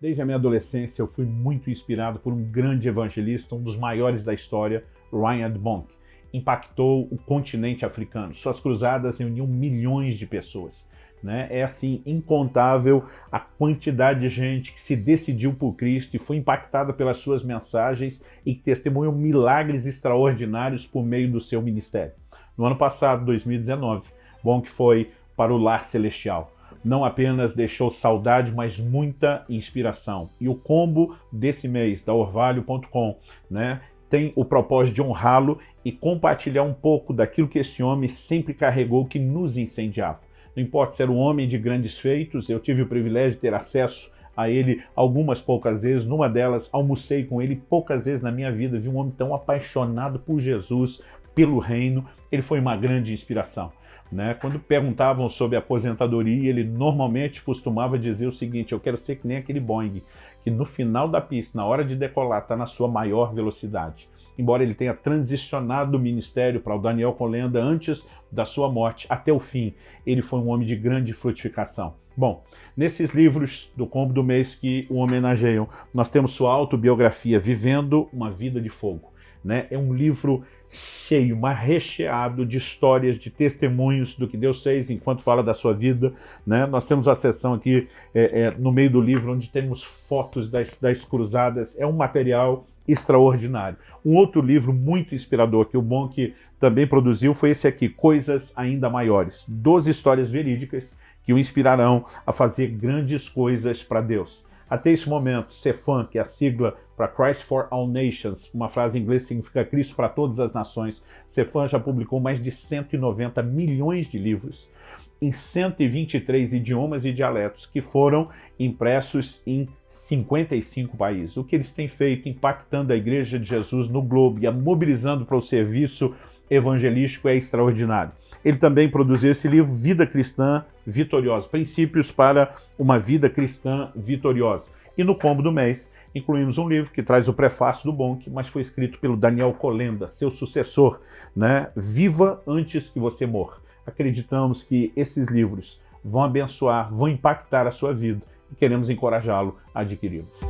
Desde a minha adolescência eu fui muito inspirado por um grande evangelista, um dos maiores da história, Ryan Bonk. Impactou o continente africano. Suas cruzadas reuniam milhões de pessoas. Né? É assim, incontável a quantidade de gente que se decidiu por Cristo e foi impactada pelas suas mensagens e que testemunham milagres extraordinários por meio do seu ministério. No ano passado, 2019, Bonk foi para o Lar Celestial não apenas deixou saudade, mas muita inspiração. E o combo desse mês da Orvalho.com né, tem o propósito de honrá-lo e compartilhar um pouco daquilo que esse homem sempre carregou que nos incendiava. Não importa se era um homem de grandes feitos, eu tive o privilégio de ter acesso a ele algumas poucas vezes, numa delas almocei com ele poucas vezes na minha vida, vi um homem tão apaixonado por Jesus, pelo reino, ele foi uma grande inspiração. Né? Quando perguntavam sobre aposentadoria, ele normalmente costumava dizer o seguinte, eu quero ser que nem aquele Boeing, que no final da pista, na hora de decolar, está na sua maior velocidade. Embora ele tenha transicionado do ministério para o Daniel Colenda antes da sua morte, até o fim, ele foi um homem de grande frutificação. Bom, nesses livros do Combo do Mês que o homenageiam, nós temos sua autobiografia, Vivendo uma Vida de Fogo. Né? É um livro cheio, mas recheado de histórias, de testemunhos do que Deus fez enquanto fala da sua vida. Né? Nós temos a seção aqui é, é, no meio do livro onde temos fotos das, das cruzadas. É um material extraordinário. Um outro livro muito inspirador que o Bonk também produziu foi esse aqui, Coisas Ainda Maiores. Doze histórias verídicas que o inspirarão a fazer grandes coisas para Deus. Até esse momento, CEFAN, que é a sigla para Christ for All Nations, uma frase em inglês significa Cristo para todas as nações, CEFAN já publicou mais de 190 milhões de livros em 123 idiomas e dialetos que foram impressos em 55 países. O que eles têm feito impactando a Igreja de Jesus no globo e a mobilizando para o serviço evangelístico é extraordinário. Ele também produziu esse livro, Vida Cristã Vitoriosa, Princípios para uma Vida Cristã Vitoriosa. E no combo do mês, incluímos um livro que traz o prefácio do Bonk, mas foi escrito pelo Daniel Colenda, seu sucessor, né? Viva antes que você morra. Acreditamos que esses livros vão abençoar, vão impactar a sua vida e queremos encorajá-lo a adquiri-los.